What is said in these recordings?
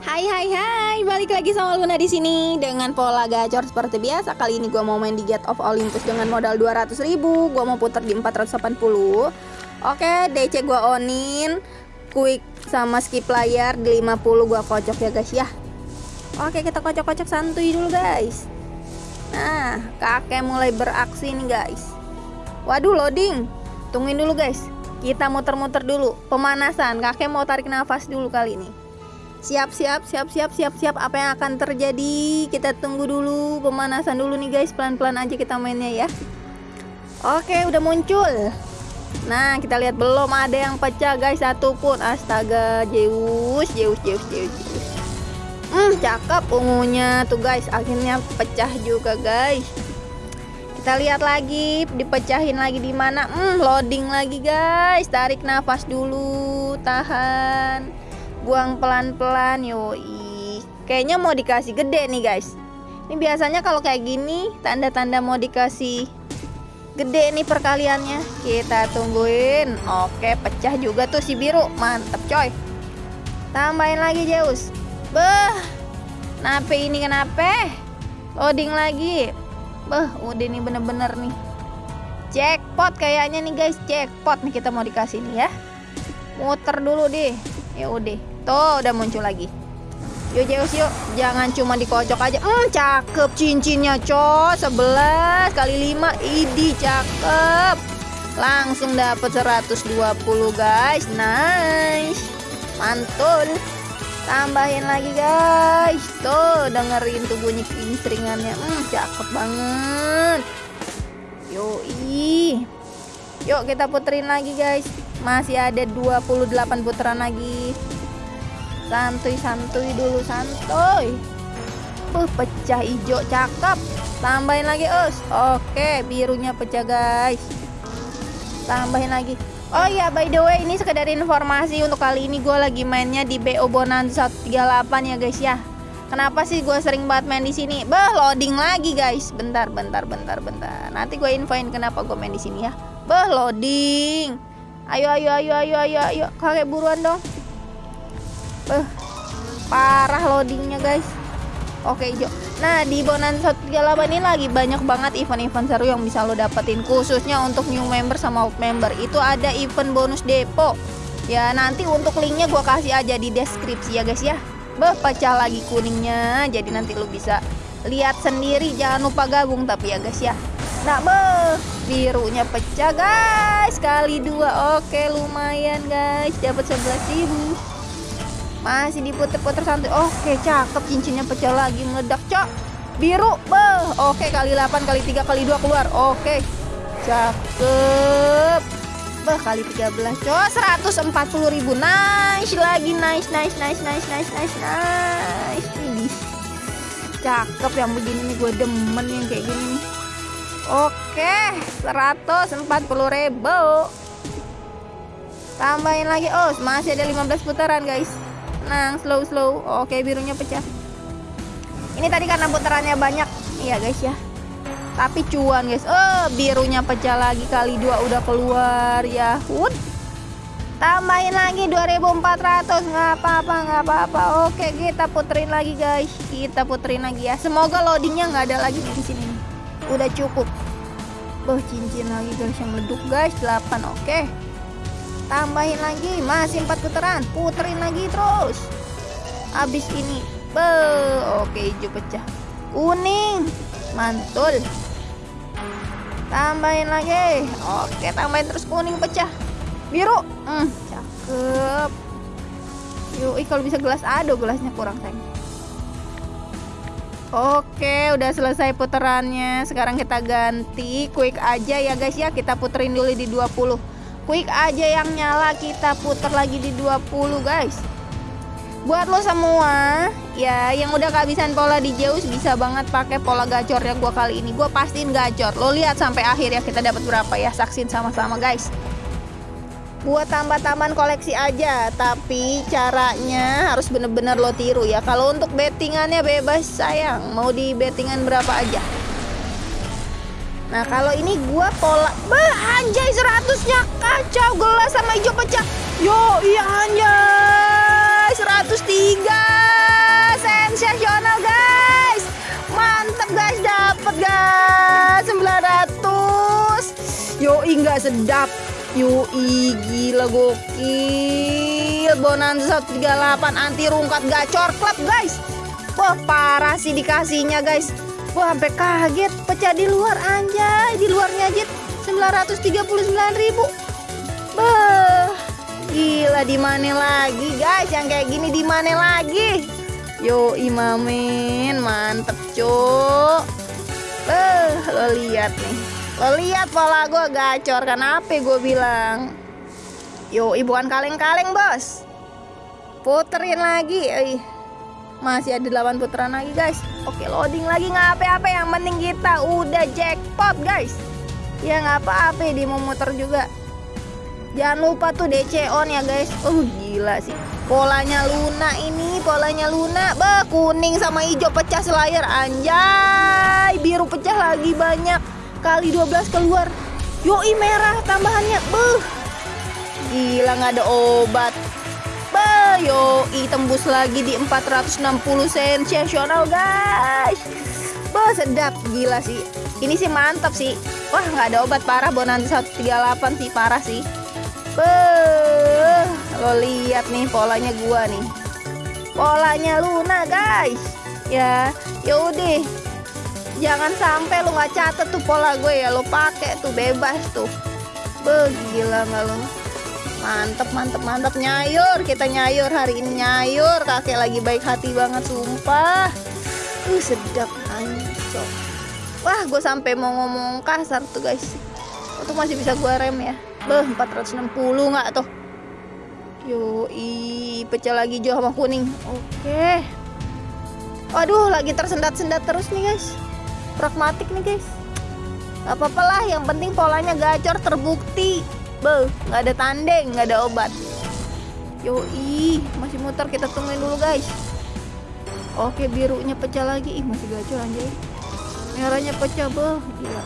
Hai hai hai, balik lagi sama Luna di sini dengan pola gacor seperti biasa. Kali ini gua mau main di Gate of Olympus dengan modal 200 ribu. Gua mau putar di 480. Oke, DC gua onin. Quick sama skip layar di 50 gua kocok ya guys ya. Oke, kita kocok-kocok santuy dulu guys. Nah, kakek mulai beraksi nih guys. Waduh, loading. Tungguin dulu guys. Kita muter-muter dulu. Pemanasan. Kakek mau tarik nafas dulu kali ini. Siap, siap, siap, siap, siap, siap. Apa yang akan terjadi? Kita tunggu dulu. Pemanasan dulu nih guys. Pelan-pelan aja kita mainnya ya. Oke, udah muncul. Nah, kita lihat belum ada yang pecah guys satupun. Astaga, Zeus, Zeus, Zeus, Zeus. Hmm, cakep ungunya tuh guys. Akhirnya pecah juga guys. Kita lihat lagi, dipecahin lagi di mana? Hmm, loading lagi guys. Tarik nafas dulu, tahan. Buang pelan-pelan, yoi. Kayaknya mau dikasih gede nih guys. Ini biasanya kalau kayak gini, tanda-tanda mau dikasih gede nih perkaliannya. Kita tungguin. Oke, pecah juga tuh si biru. Mantep coy. Tambahin lagi Zeus. Beh. Kenapa ini kenapa? Loading lagi. Beh, udah nih bener-bener nih. Jackpot kayaknya nih guys, jackpot nih kita mau dikasih nih ya. Muter dulu deh. Ya udah. Tuh udah muncul lagi. Yuk Zeus yuk, jangan cuma dikocok aja. Hmm, cakep cincinnya, co. 11 kali 5. Idi cakep. Langsung dapat 120 guys. Nice. Mantul. Tambahin lagi guys. Tuh dengerin tuh bunyi kingstringannya. Hmm, cakep banget. Yoi. Yuk kita puterin lagi guys. Masih ada 28 putaran lagi. Santuy-santuy dulu santuy. Uh, pecah hijau cakep. Tambahin lagi, Us. Oke, birunya pecah, guys. Tambahin lagi. Oh iya, by the way, ini sekedar informasi untuk kali ini gue lagi mainnya di BO Bonanza 138 ya, guys ya. Kenapa sih gue sering banget main di sini? Bah, loading lagi, guys. Bentar, bentar, bentar, bentar. Nanti gue infoin kenapa gue main di sini ya. Bah, loading. Ayo, ayo, ayo, ayo, ayo, ayo. Kakek buruan dong. Bah, parah loadingnya, guys. Oke hijau Nah di Bonanza 138 ini lagi banyak banget event-event seru yang bisa lo dapetin. Khususnya untuk new member sama old member. Itu ada event bonus depo. Ya nanti untuk linknya gue kasih aja di deskripsi ya guys ya. Beh pecah lagi kuningnya. Jadi nanti lo bisa lihat sendiri. Jangan lupa gabung tapi ya guys ya. Nah beh birunya pecah guys. Kali dua. Oke lumayan guys. Dapat 11 ribu masih diputer-puter santai. Oke cakep. Cincinnya pecah lagi. Meledak cok. Biru beh. Oke kali 8 kali 3 kali 2 keluar. Oke. Cakep. Beh kali 13 cok. 140 ribu. Nice lagi. Nice nice nice nice nice nice nice. Ini. Cakep yang begini nih. Gue demen yang kayak gini nih. Oke. 140 ribu. Tambahin lagi. Oh masih ada 15 putaran guys tenang slow slow. Oke birunya pecah. Ini tadi karena putarannya banyak. Iya guys ya. Tapi cuan guys. Oh birunya pecah lagi kali. Dua udah keluar ya. Wood. tambahin lagi 2400 nggak apa-apa nggak apa-apa. Oke kita puterin lagi guys. Kita puterin lagi ya. Semoga loadingnya nggak ada lagi di sini. Udah cukup. Oh cincin lagi guys yang meleduk guys. 8 oke tambahin lagi masih empat putaran puterin lagi terus. Habis ini be oke hijau pecah. Kuning mantul. Tambahin lagi oke tambahin terus kuning pecah. Biru hmm, cakep. Yuk kalau bisa gelas aduh gelasnya kurang sayang. Oke, udah selesai putarannya. Sekarang kita ganti quick aja ya guys ya. Kita puterin dulu di 20 quick aja yang nyala kita putar lagi di 20 guys. Buat lo semua ya yang udah kehabisan pola di Zeus bisa banget pakai pola gacor yang gua kali ini. Gua pastiin gacor. Lo lihat sampai akhir ya kita dapat berapa ya saksin sama-sama guys. Buat tambah taman koleksi aja tapi caranya harus bener-bener lo tiru ya. Kalau untuk bettingannya bebas sayang. Mau di bettingan berapa aja Nah kalau ini gue pola Bah anjay seratusnya. Kacau gelas sama hijau pecah. Yo iya anjay. 103 Sensasional guys. Mantep guys. Dapat guys. 900 Yo enggak sedap. Yo Yui gila gokil. Bonanza 38 anti rungkat gacor klub guys. Wah parah sih dikasihnya guys. Wah sampai kaget. Pecah di luar anjay. Di luarnya aja 939 ribu. Bah Gila di mana lagi guys? Yang kayak gini di mana lagi? Yo imamin mantep cok Eh lo lihat nih. Lo lihat pola gue gacor kenapa gue bilang? Yo bukan kaleng-kaleng bos. Puterin lagi Ih. Masih ada 8 putaran lagi guys. Oke loading lagi. Nggak apa-apa Yang penting kita udah jackpot guys. Ya nggak apa-apa di mau muter juga. Jangan lupa tuh DC on ya guys. Oh gila sih. Polanya Luna ini Polanya Luna Bah kuning sama hijau pecah selayar. Anjay Biru pecah lagi banyak. Kali 12 keluar. Yoi merah tambahannya. Beuh. Gila nggak ada obat Yoi tembus lagi di 460 sensasional guys. Bah, sedap. Gila sih. Ini sih mantap sih. Wah nggak ada obat parah bonanza 138 sih. Parah sih. Beuh, lo lihat nih polanya gua nih. Polanya Luna guys. Ya yaudah jangan sampai lu nggak catet tuh pola gue ya. Lo pakai tuh bebas tuh. Begila nggak lo mantep mantep mantep. Nyayur kita nyayur hari ini. Nyayur kakek lagi baik hati banget sumpah. Uh sedap ancok wah gue sampai mau ngomong kasar tuh guys. Untuk masih bisa gue rem ya. Beh 460 nggak tuh? Yoi, pecah lagi hijau sama kuning. Oke. Waduh, lagi tersendat-sendat terus nih guys. Pragmatik nih guys. Gak apa-apa lah yang penting polanya gacor terbukti Be, nggak ada tandeng, nggak ada obat. Yoi, masih muter kita tungguin dulu guys. Oke birunya pecah lagi. Ih masih gacor anjay Merahnya pecah be, gila.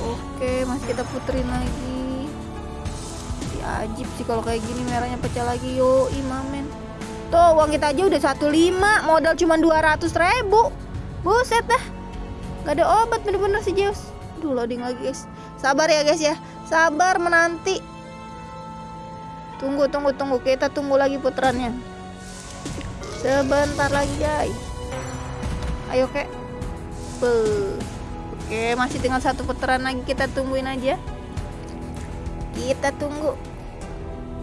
Oke masih kita puterin lagi. Si ajib sih kalau kayak gini merahnya pecah lagi. Yoi mamen. Tuh uang kita aja udah 15 Modal cuma 200 ribu. Buset dah. Gak ada obat bener-bener si Zeus. Aduh loading lagi guys. Sabar ya guys ya. Sabar menanti. Tunggu tunggu tunggu. Kita tunggu lagi putarannya. Sebentar lagi guys. Ayo kek. Oke masih tinggal satu putaran lagi kita tungguin aja. Kita tunggu.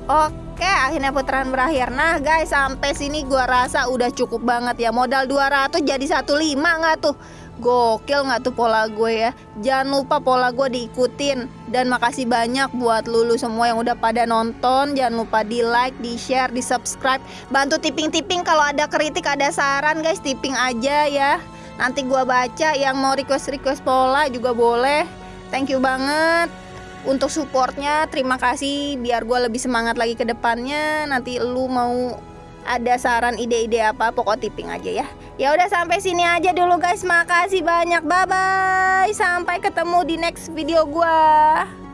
Oke. Oke akhirnya putaran berakhir Nah guys sampai sini gua rasa udah cukup banget ya Modal 200 jadi 15 nggak tuh Gokil nggak tuh pola gue ya? Jangan lupa pola gue diikutin. Dan makasih banyak buat lulu semua yang udah pada nonton. Jangan lupa di like, di share, di subscribe Bantu tipping-tipping kalau ada kritik, ada saran guys. Tipping aja ya. Nanti gua baca yang mau request-request pola juga boleh. Thank you banget untuk supportnya. Terima kasih. Biar gue lebih semangat lagi ke depannya. Nanti lu mau ada saran ide-ide apa pokok tipping aja ya. Ya udah sampai sini aja dulu guys. Makasih banyak. Bye bye sampai ketemu di next video gue